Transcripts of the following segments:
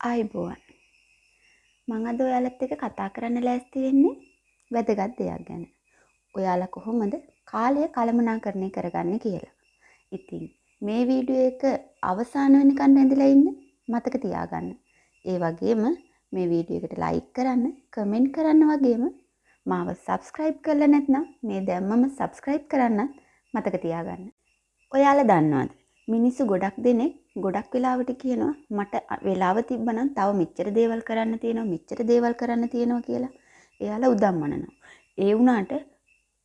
ආයිබෝවන් මං අද ඔයාලත් එක්ක කතා කරන්න ලෑස්ති වෙන්නේ වැදගත් දෙයක් ගැන. ඔයාලා කොහොමද කාලය කළමනාකරණය කරගන්නේ කියලා. ඉතින් මේ වීඩියෝ එක අවසාන වෙනකන් ඇඳලා ඉන්න මතක තියාගන්න. ඒ වගේම මේ වීඩියෝ එකට ලයික් කරන්න, කමෙන්ට් කරන්න වගේම මාව සබස්ක්‍රයිබ් කරලා නැත්නම් මේ දැම්මම සබස්ක්‍රයිබ් කරන්නත් මතක තියාගන්න. ඔයාලා දන්නවද? මිනිස්සු ගොඩක් දෙනෙක් ගොඩක් වෙලාවට කියනවා මට වෙලාව තිබ්බනම් තව මෙච්චර දේවල් කරන්න තියෙනවා මෙච්චර දේවල් කරන්න තියෙනවා කියලා. එයාලා උදම්මනනවා. ඒ වුණාට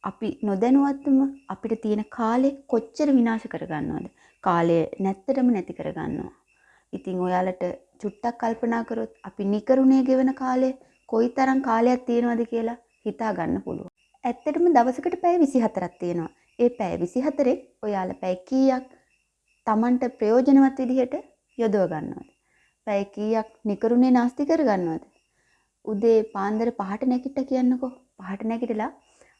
අපි නොදැනුවත්වම අපිට තියෙන කාලේ කොච්චර විනාශ කරගන්නවද? කාලය නැත්තටම නැති කරගන්නවා. ඉතින් ඔයාලට චුට්ටක් කල්පනා කරොත් අපි නිකරුණේ ගෙවන කාලේ කොයිතරම් කාලයක් තියෙනවද කියලා හිතා ගන්න පුළුවන්. ඇත්තටම දවසකට පැය 24ක් තියෙනවා. ඒ පැය 24 ඔයාලා පැය කීයක් Tamanට ප්‍රයෝජනවත් විදිහට යොදව ගන්නවද? පැය කීයක් නිකරුණේ නාස්ති කර ගන්නවද? උදේ පාන්දර පහට නැගිට කියන්නකෝ. පහට නැගිටලා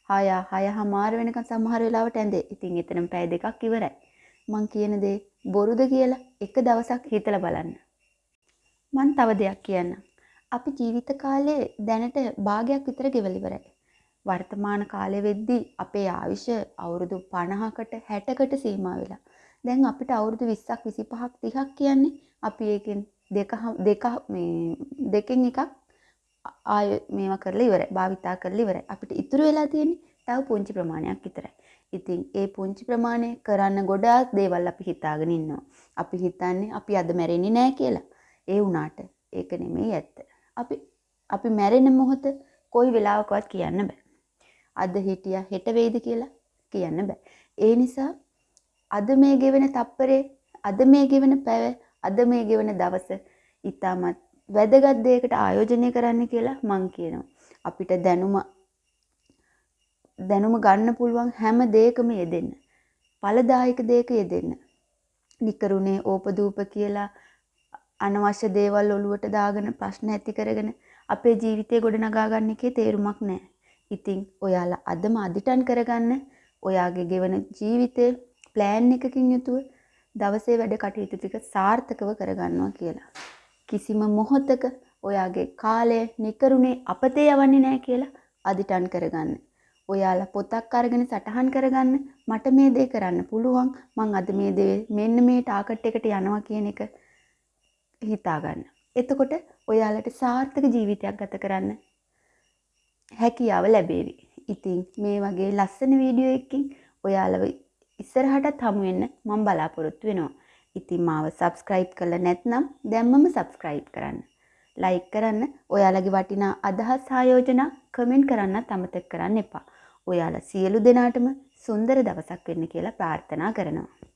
හය හයහමාර වෙනකන් සමහර වෙලාවට ඇඳේ. ඉතින් එතනම පැය දෙකක් ඉවරයි. මං කියන දේ බොරුද කියලා එක දවසක් හිතලා බලන්න. මං තව දෙයක් කියන්නම්. අපි ජීවිත කාලේ දැනට භාගයක් විතර ගෙවල ඉවරයි. වර්තමාන කාලෙ වෙද්දී අපේ ආයුෂ අවුරුදු 50කට 60කට සීමා වෙලා. දැන් අපිට අවුරුදු 20ක් 25ක් 30ක් කියන්නේ අපි ඒකෙන් දෙක දෙක මේ දෙකෙන් එකක් ආය මේවා කරලා ඉවරයි. භාවිතා කරලා ඉවරයි. අපිට ඉතුරු වෙලා තියෙන්නේ තව පුංචි ප්‍රමාණයක් විතරයි. ඉතින් ඒ පුංචි ප්‍රමාණය කරන්න ගොඩාක් දේවල් අපි හිතාගෙන ඉන්නවා. අපි හිතන්නේ අපි අද මැරෙන්නේ නැහැ කියලා. ඒ වුණාට ඒක නෙමෙයි ඇත්ත. අපි අපි මැරෙන මොහොත කොයි වෙලාවකවත් කියන්න බෑ. අද හිටියා හෙට වෙයිද කියලා කියන්න බෑ. ඒ නිසා අද මේ ගෙවෙන තප්පරේ අද මේ ගෙවෙන පැව අද මේ ගෙවෙන දවස ඉතාමත් වැදගත් දෙයකට ආයෝජනය කරන්න කියලා මං කියනවා. අපිට දැනුම දැනුම ගන්න පුළුවන් හැම දෙයකම යෙදෙන්න. ඵලදායක දෙයක යෙදෙන්න. නිකරුණේ ඕපදූප කියලා අනවශ්‍ය දේවල් ඔලුවට දාගෙන ප්‍රශ්න ඇති කරගෙන අපේ ජීවිතේ ගොඩනගා ගන්න එකේ තේරුමක් නැහැ. ඉතින් ඔයාලා අදම අදිටන් කරගන්න ඔයාගේ ගෙවන ජීවිතේ ප්ලෑන් එකකින් යුතුව දවසේ වැඩ කටයුතු ටික සාර්ථකව කරගන්නවා කියලා. කිසිම මොහොතක ඔයාගේ කාලය නිකරුණේ අපතේ යවන්නේ නැහැ කියලා අදිටන් කරගන්න. ඔයාලා පොතක් අරගෙන සටහන් කරගන්න මට මේ දේ කරන්න පුළුවන් මං අද මේ දේ මෙන්න මේ ටාගට් එකට යනවා කියන එක හිතාගන්න. එතකොට ඔයාලට සාර්ථක ජීවිතයක් ගත කරන්න හැකියාව ලැබේවි. ඉතින් මේ වගේ ලස්සන වීඩියෝ එකකින් ඔයාලව ඉස්සරහටත් හමු වෙන්න මම බලාපොරොත්තු වෙනවා. ඉතින් මාව සබස්ක්‍රයිබ් කරලා නැත්නම් දැම්මම සබස්ක්‍රයිබ් කරන්න. ලයික් කරන්න ඔයාලගේ වටිනා අදහස් ආයෝජනා කමෙන්ට් කරන්නත් අමතක කරන්න එපා. ඔයාලා සියලු දෙනාටම සුන්දර දවසක් වෙන්න කියලා ප්‍රාර්ථනා කරනවා.